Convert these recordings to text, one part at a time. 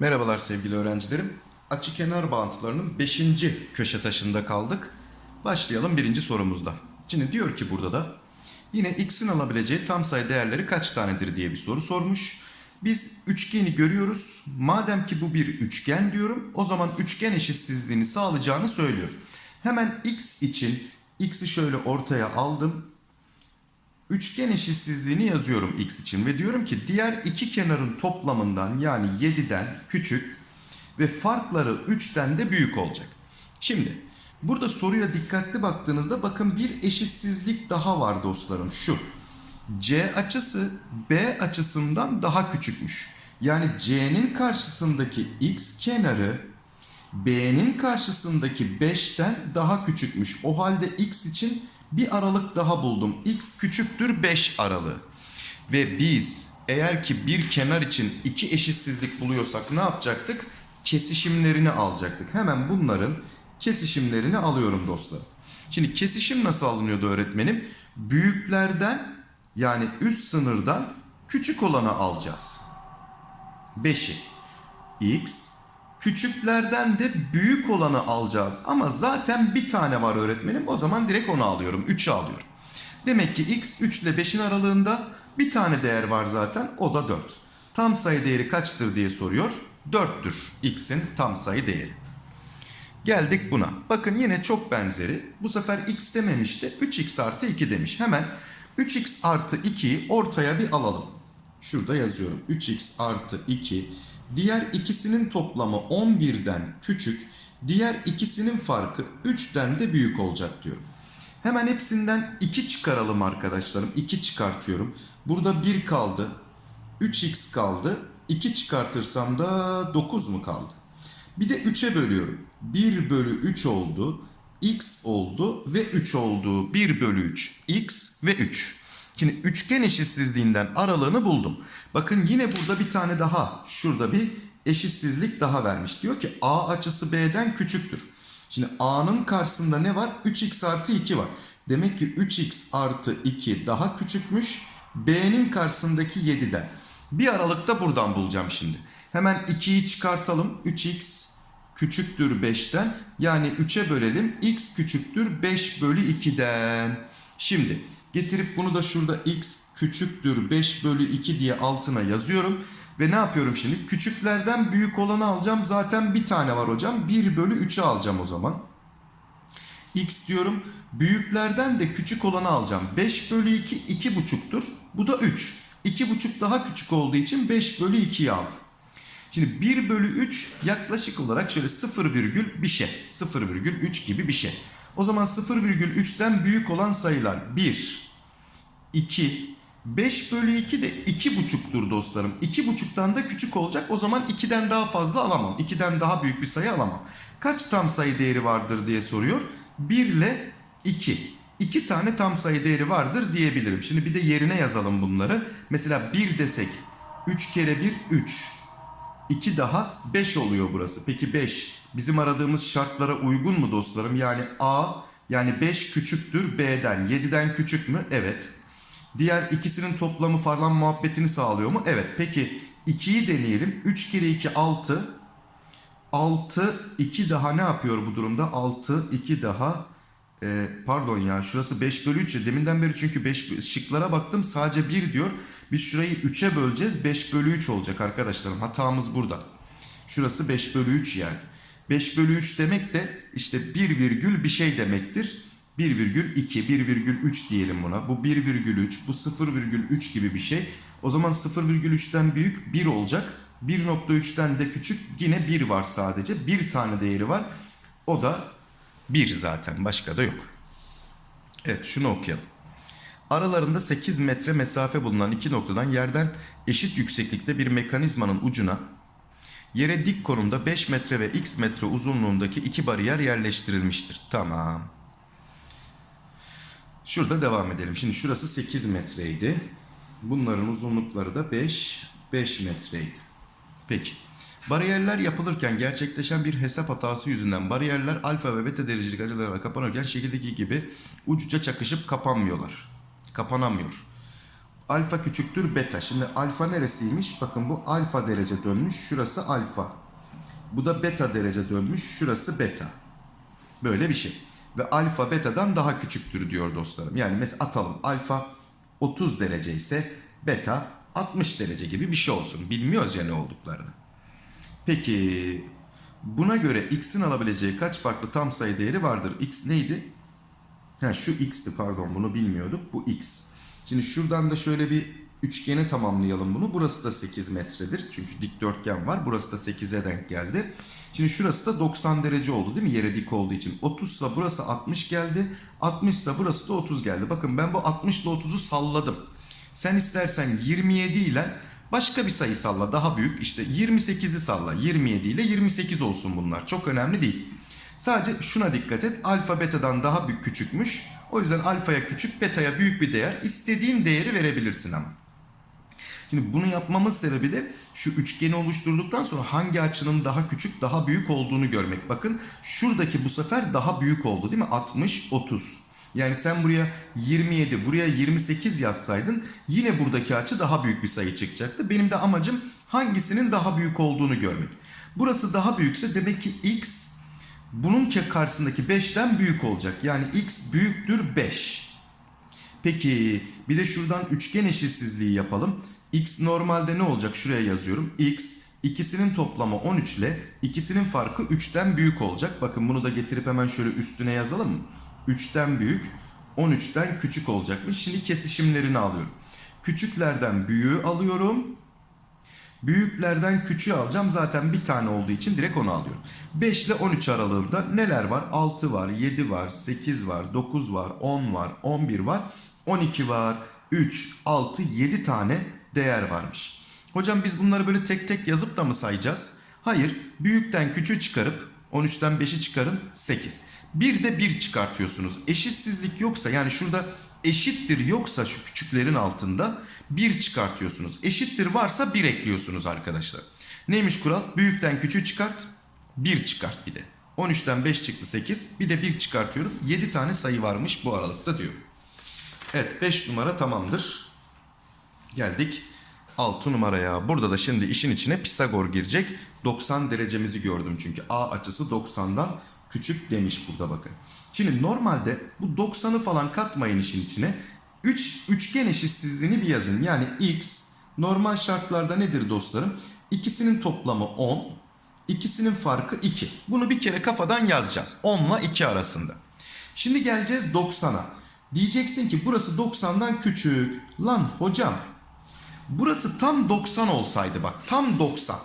Merhabalar sevgili öğrencilerim. Açı kenar bağıntılarının 5. köşe taşında kaldık. Başlayalım birinci sorumuzda. Şimdi diyor ki burada da yine x'in alabileceği tam sayı değerleri kaç tanedir diye bir soru sormuş. Biz üçgeni görüyoruz. Madem ki bu bir üçgen diyorum o zaman üçgen eşitsizliğini sağlayacağını söylüyor. Hemen x için x'i şöyle ortaya aldım. Üçgen eşitsizliğini yazıyorum x için ve diyorum ki diğer iki kenarın toplamından yani 7'den küçük ve farkları 3'ten de büyük olacak. Şimdi burada soruya dikkatli baktığınızda bakın bir eşitsizlik daha var dostlarım şu. C açısı B açısından daha küçükmüş. Yani C'nin karşısındaki x kenarı B'nin karşısındaki 5'ten daha küçükmüş. O halde x için bir aralık daha buldum. x küçüktür 5 aralığı. Ve biz eğer ki bir kenar için iki eşitsizlik buluyorsak ne yapacaktık? Kesişimlerini alacaktık. Hemen bunların kesişimlerini alıyorum dostlarım. Şimdi kesişim nasıl alınıyordu öğretmenim? Büyüklerden yani üst sınırdan küçük olanı alacağız. 5'i x Küçüklerden de büyük olanı alacağız. Ama zaten bir tane var öğretmenim. O zaman direkt onu alıyorum. 3'ü alıyorum. Demek ki x 3 ile 5'in aralığında bir tane değer var zaten. O da 4. Tam sayı değeri kaçtır diye soruyor. 4'tür x'in tam sayı değeri. Geldik buna. Bakın yine çok benzeri. Bu sefer x dememişti. 3x artı 2 demiş. Hemen 3x artı 2'yi ortaya bir alalım. Şurada yazıyorum. 3x artı 2 Diğer ikisinin toplamı 11'den küçük, diğer ikisinin farkı 3'ten de büyük olacak diyorum. Hemen hepsinden 2 çıkaralım arkadaşlarım. 2 çıkartıyorum. Burada 1 kaldı. 3x kaldı. 2 çıkartırsam da 9 mu kaldı? Bir de 3'e bölüyorum. 1 bölü 3 oldu. x oldu ve 3 oldu. 1 bölü 3 x ve 3. Şimdi üçgen eşitsizliğinden aralığını buldum. Bakın yine burada bir tane daha şurada bir eşitsizlik daha vermiş. Diyor ki A açısı B'den küçüktür. Şimdi A'nın karşısında ne var? 3x artı 2 var. Demek ki 3x artı 2 daha küçükmüş. B'nin karşısındaki 7'den. Bir aralıkta buradan bulacağım şimdi. Hemen 2'yi çıkartalım. 3x küçüktür 5'ten. Yani 3'e bölelim. x küçüktür 5 bölü 2'den. Şimdi Getirip bunu da şurada x küçüktür 5 bölü 2 diye altına yazıyorum. Ve ne yapıyorum şimdi? Küçüklerden büyük olanı alacağım. Zaten bir tane var hocam. 1 bölü 3'ü alacağım o zaman. X diyorum. Büyüklerden de küçük olanı alacağım. 5 bölü 2 2,5'tur. Bu da 3. 2,5 daha küçük olduğu için 5 bölü 2'yi aldım. Şimdi 1 bölü 3 yaklaşık olarak şöyle 0 virgül bir şey. 0 virgül 3 gibi bir şey. O zaman 0,3'ten büyük olan sayılar 1, 2, 5 bölü 2 de 2,5'tur dostlarım. 2,5'tan da küçük olacak. O zaman 2'den daha fazla alamam. 2'den daha büyük bir sayı alamam. Kaç tam sayı değeri vardır diye soruyor. 1 ile 2. 2 tane tam sayı değeri vardır diyebilirim. Şimdi bir de yerine yazalım bunları. Mesela 1 desek 3 kere 1 3. 2 daha 5 oluyor burası. Peki 5 bizim aradığımız şartlara uygun mu dostlarım? Yani A yani 5 küçüktür B'den. 7'den küçük mü? Evet. Diğer ikisinin toplamı falan muhabbetini sağlıyor mu? Evet. Peki 2'yi deneyelim. 3 kere 2 6. 6 2 daha ne yapıyor bu durumda? 6 2 daha e, pardon ya şurası 5 bölü 3 deminden beri çünkü 5 şıklara baktım sadece 1 diyor. Biz şurayı 3'e böleceğiz 5 bölü 3 olacak arkadaşlarım hatamız burada. Şurası 5 bölü 3 yani. 5 bölü 3 demek de işte 1 virgül bir şey demektir. 1 virgül 2, 1 virgül 3 diyelim buna. Bu 1 virgül 3, bu 0 virgül 3 gibi bir şey. O zaman 0 virgül 3'ten büyük 1 olacak. 1.3'ten de küçük yine 1 var sadece. Bir tane değeri var. O da 1 zaten başka da yok. Evet şunu okuyalım. Aralarında 8 metre mesafe bulunan iki noktadan yerden eşit yükseklikte bir mekanizmanın ucuna yere dik konumda 5 metre ve x metre uzunluğundaki iki bariyer yerleştirilmiştir. Tamam. Şurada devam edelim. Şimdi şurası 8 metreydi. Bunların uzunlukları da 5, 5 metreydi. Peki. Bariyerler yapılırken gerçekleşen bir hesap hatası yüzünden bariyerler alfa ve beta derecelik açılarla kapanırken şekildeki gibi ucuca çakışıp kapanmıyorlar. Kapanamıyor. Alfa küçüktür beta. Şimdi alfa neresiymiş? Bakın bu alfa derece dönmüş. Şurası alfa. Bu da beta derece dönmüş. Şurası beta. Böyle bir şey. Ve alfa betadan daha küçüktür diyor dostlarım. Yani mesela atalım alfa 30 derece ise beta 60 derece gibi bir şey olsun. Bilmiyoruz ya ne olduklarını. Peki buna göre x'in alabileceği kaç farklı tam sayı değeri vardır? x neydi? Ha şu x'ti pardon bunu bilmiyorduk. Bu x. Şimdi şuradan da şöyle bir üçgeni tamamlayalım bunu. Burası da 8 metredir. Çünkü dikdörtgen var. Burası da 8'e denk geldi. Şimdi şurası da 90 derece oldu değil mi? Yere dik olduğu için. 30 ise burası 60 geldi. 60 ise burası da 30 geldi. Bakın ben bu 60 ile 30'u salladım. Sen istersen 27 ile başka bir sayı salla daha büyük. İşte 28'i salla. 27 ile 28 olsun bunlar. Çok önemli değil. Sadece şuna dikkat et. Alfa betadan daha büyük küçükmüş. O yüzden alfaya küçük, betaya büyük bir değer. İstediğin değeri verebilirsin ama. Şimdi bunu yapmamız sebebi de şu üçgeni oluşturduktan sonra hangi açının daha küçük, daha büyük olduğunu görmek. Bakın şuradaki bu sefer daha büyük oldu değil mi? 60, 30. Yani sen buraya 27, buraya 28 yazsaydın yine buradaki açı daha büyük bir sayı çıkacaktı. Benim de amacım hangisinin daha büyük olduğunu görmek. Burası daha büyükse demek ki x bunun karşısındaki 5'ten büyük olacak. Yani x büyüktür 5. Peki bir de şuradan üçgen eşitsizliği yapalım. X normalde ne olacak? Şuraya yazıyorum. x ikisinin toplamı 13 ile ikisinin farkı 3'ten büyük olacak. Bakın bunu da getirip hemen şöyle üstüne yazalım mı? 3'ten büyük 13'ten küçük olacakmış. Şimdi kesişimlerini alıyorum. Küçüklerden büyüğü alıyorum. Büyüklerden küçüğü alacağım. Zaten bir tane olduğu için direkt onu alıyorum. 5 ile 13 aralığında neler var? 6 var, 7 var, 8 var, 9 var, 10 var, 11 var, 12 var, 3, 6, 7 tane değer varmış. Hocam biz bunları böyle tek tek yazıp da mı sayacağız? Hayır. Büyükten küçüğü çıkarıp 13'ten 5'i çıkarın 8. Bir de 1 çıkartıyorsunuz. Eşitsizlik yoksa yani şurada eşittir yoksa şu küçüklerin altında 1 çıkartıyorsunuz. Eşittir varsa 1 ekliyorsunuz arkadaşlar. Neymiş kural? Büyükten küçüğü çıkart 1 çıkart bir de. 13'ten 5 çıktı 8. Bir de 1 çıkartıyorum. 7 tane sayı varmış bu aralıkta diyor. Evet 5 numara tamamdır. Geldik 6 numaraya. Burada da şimdi işin içine Pisagor girecek. 90 derecemizi gördüm çünkü A açısı 90'dan küçük demiş burada bakın. Şimdi normalde bu 90'ı falan katmayın işin içine. 3 üçgen eşitsizliğini bir yazın. Yani x normal şartlarda nedir dostlarım? İkisinin toplamı 10, ikisinin farkı 2. Bunu bir kere kafadan yazacağız. 10 ile 2 arasında. Şimdi geleceğiz 90'a. Diyeceksin ki burası 90'dan küçük. Lan hocam burası tam 90 olsaydı bak tam 90.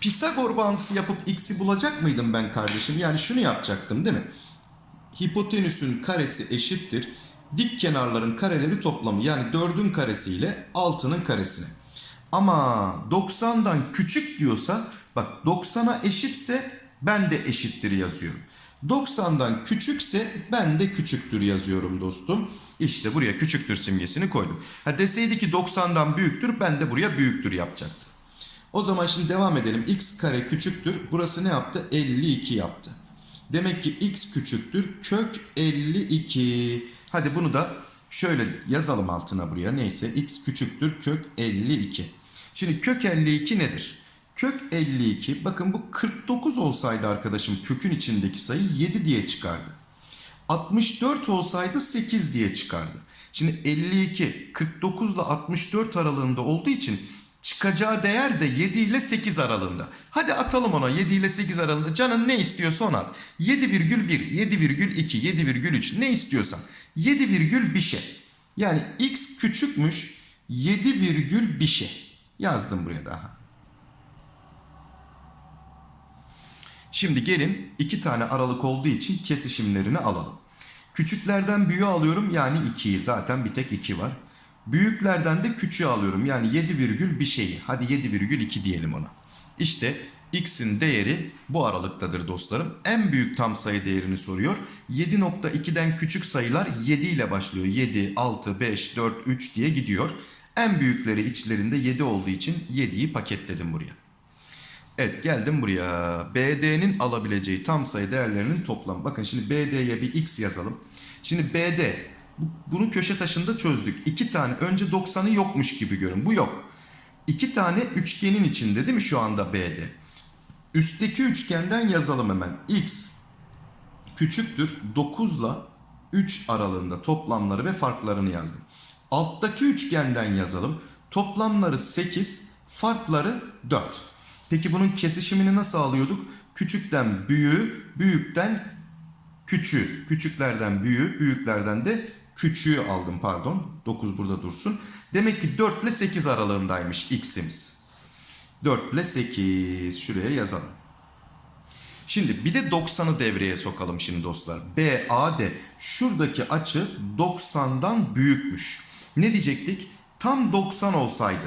Pisagor bağıntısı yapıp x'i bulacak mıydım ben kardeşim? Yani şunu yapacaktım değil mi? Hipotenüsün karesi eşittir. Dik kenarların kareleri toplamı yani 4'ün karesi ile 6'nın karesine. Ama 90'dan küçük diyorsa bak 90'a eşitse ben de eşittir yazıyorum. 90'dan küçükse ben de küçüktür yazıyorum dostum. İşte buraya küçüktür simgesini koydum. Ha deseydi ki 90'dan büyüktür ben de buraya büyüktür yapacaktım. O zaman şimdi devam edelim. x kare küçüktür. Burası ne yaptı? 52 yaptı. Demek ki x küçüktür. Kök 52. Hadi bunu da şöyle yazalım altına buraya. Neyse x küçüktür. Kök 52. Şimdi kök 52 nedir? Kök 52 bakın bu 49 olsaydı arkadaşım kökün içindeki sayı 7 diye çıkardı. 64 olsaydı 8 diye çıkardı. Şimdi 52 49 ile 64 aralığında olduğu için çıkacağı değer de 7 ile 8 aralığında. Hadi atalım ona 7 ile 8 aralığında. Canın ne istiyorsa onu at. 7,1, 7,2, 7,3 ne istiyorsan. 7 virgül bir şey. Yani x küçükmüş 7 virgül bir şey. Yazdım buraya daha. Şimdi gelin iki tane aralık olduğu için kesişimlerini alalım. Küçüklerden büyüğü alıyorum yani 2'yi zaten bir tek 2 var. Büyüklerden de küçüğü alıyorum yani 7 virgül bir şeyi. Hadi 7 virgül 2 diyelim ona. İşte x'in değeri bu aralıktadır dostlarım. En büyük tam sayı değerini soruyor. 7.2'den küçük sayılar 7 ile başlıyor. 7, 6, 5, 4, 3 diye gidiyor. En büyükleri içlerinde 7 olduğu için 7'yi paketledim buraya. Evet geldim buraya. BD'nin alabileceği tam sayı değerlerinin toplamı. Bakın şimdi BD'ye bir x yazalım. Şimdi BD Bu- Bunu köşe taşında çözdük. İki tane önce 90'ı yokmuş gibi görün. Bu yok. İki tane üçgenin içinde değil mi şu anda B'de? Üstteki üçgenden yazalım hemen. X küçüktür 9 ile 3 aralığında toplamları ve farklarını yazdım. Alttaki üçgenden yazalım. Toplamları 8, farkları 4. Peki bunun kesişimini nasıl alıyorduk? Küçükten büyüğü, büyükten küçüğü. Küçüklerden büyüğü, büyüklerden de küçüğü aldım pardon. 9 burada dursun. Demek ki 4 ile 8 aralığındaymış x'imiz. 4 ile 8 şuraya yazalım. Şimdi bir de 90'ı devreye sokalım şimdi dostlar. BAD şuradaki açı 90'dan büyükmüş. Ne diyecektik? Tam 90 olsaydı.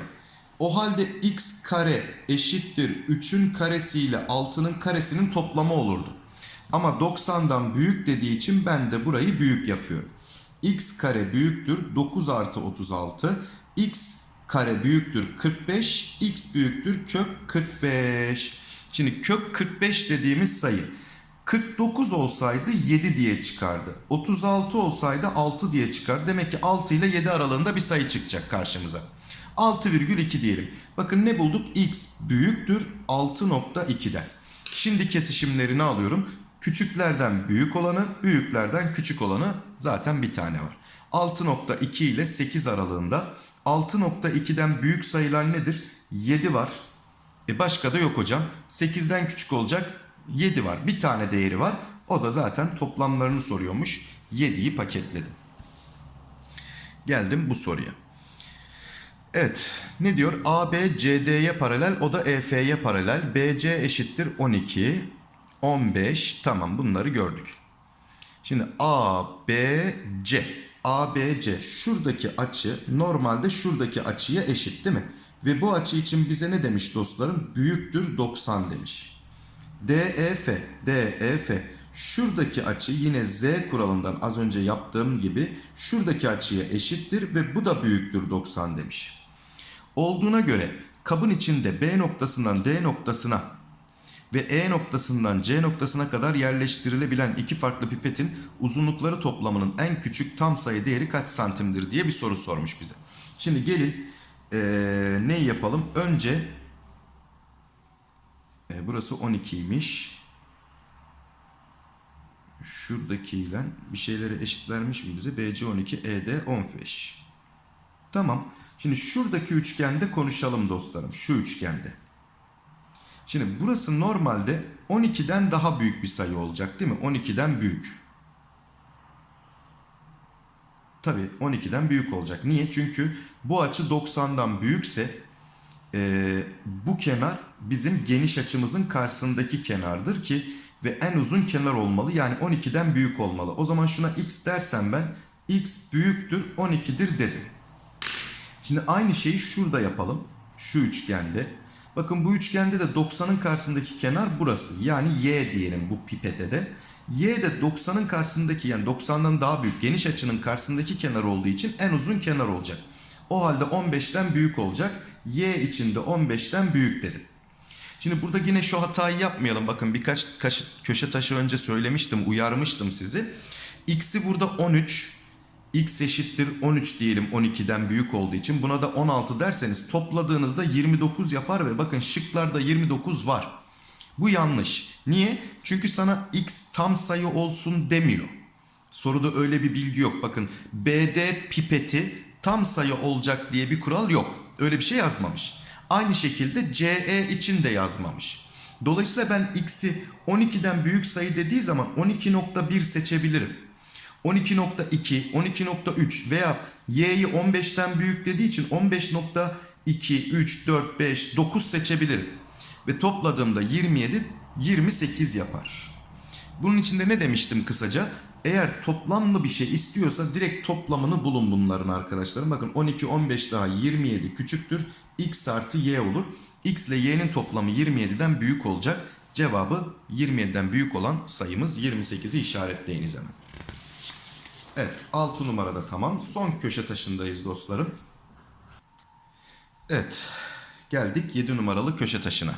O halde x kare eşittir 3'ün karesiyle 6'nın karesinin toplamı olurdu. Ama 90'dan büyük dediği için ben de burayı büyük yapıyorum. x kare büyüktür 9 artı 36. x kare büyüktür 45. x büyüktür kök 45. Şimdi kök 45 dediğimiz sayı 49 olsaydı 7 diye çıkardı. 36 olsaydı 6 diye çıkar. Demek ki 6 ile 7 aralığında bir sayı çıkacak karşımıza. 6,2 diyelim. Bakın ne bulduk? X büyüktür 6.2'den. Şimdi kesişimlerini alıyorum. Küçüklerden büyük olanı, büyüklerden küçük olanı zaten bir tane var. 6.2 ile 8 aralığında 6.2'den büyük sayılar nedir? 7 var. E başka da yok hocam. 8'den küçük olacak 7 var. Bir tane değeri var. O da zaten toplamlarını soruyormuş. 7'yi paketledim. Geldim bu soruya. Evet ne diyor? AB CD'ye paralel o da EF'ye paralel. BC eşittir 12. 15 tamam bunları gördük. Şimdi ABC ABC şuradaki açı normalde şuradaki açıya eşit değil mi? Ve bu açı için bize ne demiş dostlarım? Büyüktür 90 demiş. DEF DEF şuradaki açı yine Z kuralından az önce yaptığım gibi şuradaki açıya eşittir ve bu da büyüktür 90 demiş. Olduğuna göre kabın içinde B noktasından D noktasına ve E noktasından C noktasına kadar yerleştirilebilen iki farklı pipetin uzunlukları toplamının en küçük tam sayı değeri kaç santimdir diye bir soru sormuş bize. Şimdi gelin eee ne yapalım? Önce e, burası 12'ymiş. Şuradakiyle bir şeyleri eşit vermiş mi bize? BC 12, ED 15. Tamam. Şimdi şuradaki üçgende konuşalım dostlarım. Şu üçgende. Şimdi burası normalde 12'den daha büyük bir sayı olacak değil mi? 12'den büyük. Tabii 12'den büyük olacak. Niye? Çünkü bu açı 90'dan büyükse e, bu kenar bizim geniş açımızın karşısındaki kenardır ki ve en uzun kenar olmalı. Yani 12'den büyük olmalı. O zaman şuna x dersem ben x büyüktür 12'dir dedim. Şimdi aynı şeyi şurada yapalım. Şu üçgende. Bakın bu üçgende de 90'ın karşısındaki kenar burası. Yani y diyelim bu pipete de. Y de 90'ın karşısındaki yani 90'dan daha büyük geniş açının karşısındaki kenar olduğu için en uzun kenar olacak. O halde 15'ten büyük olacak. Y için de 15'ten büyük dedim. Şimdi burada yine şu hatayı yapmayalım. Bakın birkaç köşe taşı önce söylemiştim, uyarmıştım sizi. X'i burada 13, x eşittir 13 diyelim 12'den büyük olduğu için. Buna da 16 derseniz topladığınızda 29 yapar ve bakın şıklarda 29 var. Bu yanlış. Niye? Çünkü sana x tam sayı olsun demiyor. Soruda öyle bir bilgi yok. Bakın BD pipeti tam sayı olacak diye bir kural yok. Öyle bir şey yazmamış. Aynı şekilde CE için de yazmamış. Dolayısıyla ben x'i 12'den büyük sayı dediği zaman 12.1 seçebilirim. 12.2, 12.3 veya y'yi 15'ten büyük dediği için 15.2, 3, 4, 5, 9 seçebilirim. Ve topladığımda 27, 28 yapar. Bunun içinde ne demiştim kısaca? Eğer toplamlı bir şey istiyorsa direkt toplamını bulun bunların arkadaşlarım. Bakın 12, 15 daha 27 küçüktür. x artı y olur. x ile y'nin toplamı 27'den büyük olacak. Cevabı 27'den büyük olan sayımız 28'i işaretleyiniz hemen. Evet 6 numarada tamam. Son köşe taşındayız dostlarım. Evet geldik 7 numaralı köşe taşına.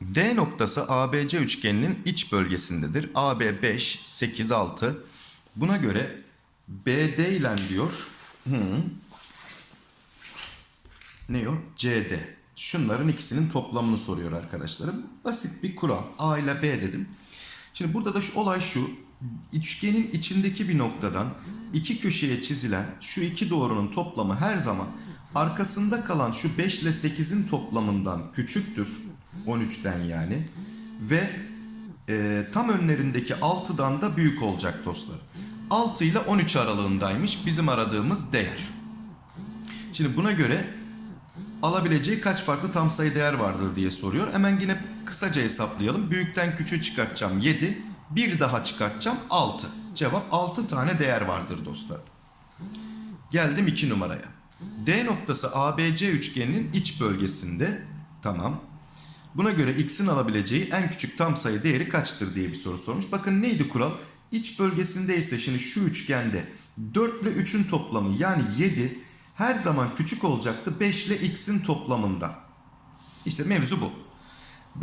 D noktası ABC üçgeninin iç bölgesindedir. AB 5, 8, 6. Buna göre BD ile diyor. Hı. Ne o? CD. Şunların ikisinin toplamını soruyor arkadaşlarım. Basit bir kural. A ile B dedim. Şimdi burada da şu olay şu. Üçgenin içindeki bir noktadan iki köşeye çizilen şu iki doğrunun toplamı her zaman arkasında kalan şu 5 ile 8'in toplamından küçüktür. 13'ten yani. Ve e, tam önlerindeki 6'dan da büyük olacak dostlar. 6 ile 13 aralığındaymış bizim aradığımız değer. Şimdi buna göre alabileceği kaç farklı tam sayı değer vardır diye soruyor. Hemen yine kısaca hesaplayalım. Büyükten küçüğü çıkartacağım 7. Bir daha çıkartacağım 6. Cevap 6 tane değer vardır dostlar. Geldim 2 numaraya. D noktası ABC üçgeninin iç bölgesinde. Tamam. Buna göre x'in alabileceği en küçük tam sayı değeri kaçtır diye bir soru sormuş. Bakın neydi kural? İç bölgesindeyse şimdi şu üçgende 4 ile 3'ün toplamı yani 7 her zaman küçük olacaktı 5 ile x'in toplamından. İşte mevzu bu.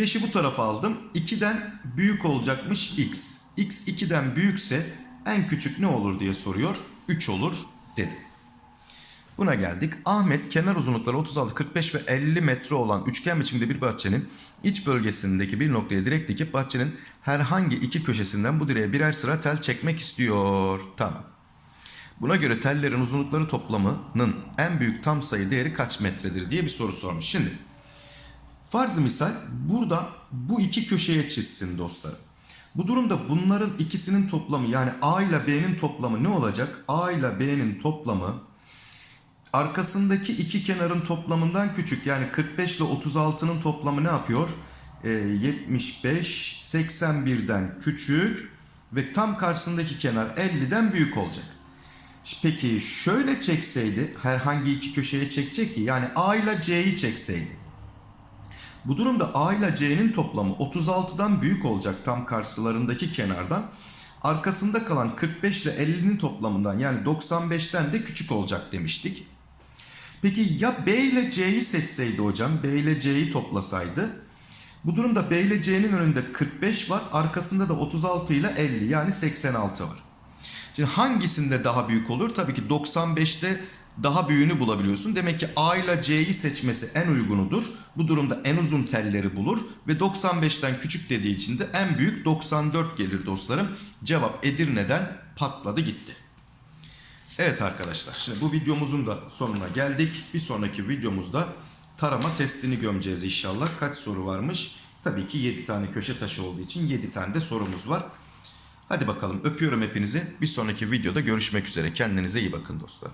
5'i bu tarafa aldım. 2'den büyük olacakmış x. x 2'den büyükse en küçük ne olur diye soruyor. 3 olur dedim. Buna geldik. Ahmet kenar uzunlukları 36, 45 ve 50 metre olan üçgen biçimde bir bahçenin iç bölgesindeki bir noktaya direk dikip bahçenin herhangi iki köşesinden bu direğe birer sıra tel çekmek istiyor. Tamam. Buna göre tellerin uzunlukları toplamının en büyük tam sayı değeri kaç metredir diye bir soru sormuş. Şimdi Farzı misal burada bu iki köşeye çizsin dostlarım. Bu durumda bunların ikisinin toplamı yani A ile B'nin toplamı ne olacak? A ile B'nin toplamı arkasındaki iki kenarın toplamından küçük. Yani 45 ile 36'nın toplamı ne yapıyor? Ee, 75, 81'den küçük ve tam karşısındaki kenar 50'den büyük olacak. Peki şöyle çekseydi herhangi iki köşeye çekecek ki yani A ile C'yi çekseydi. Bu durumda A ile C'nin toplamı 36'dan büyük olacak tam karşılarındaki kenardan. Arkasında kalan 45 ile 50'nin toplamından yani 95'ten de küçük olacak demiştik. Peki ya B ile C'yi seçseydi hocam, B ile C'yi toplasaydı? Bu durumda B ile C'nin önünde 45 var, arkasında da 36 ile 50 yani 86 var. Şimdi hangisinde daha büyük olur? Tabii ki 95'te daha büyüğünü bulabiliyorsun. Demek ki A ile C'yi seçmesi en uygunudur. Bu durumda en uzun telleri bulur ve 95'ten küçük dediği için de en büyük 94 gelir dostlarım. Cevap Edirne'den patladı gitti. Evet arkadaşlar şimdi bu videomuzun da sonuna geldik. Bir sonraki videomuzda tarama testini gömeceğiz inşallah. Kaç soru varmış? Tabii ki 7 tane köşe taşı olduğu için 7 tane de sorumuz var. Hadi bakalım öpüyorum hepinizi. Bir sonraki videoda görüşmek üzere. Kendinize iyi bakın dostlar.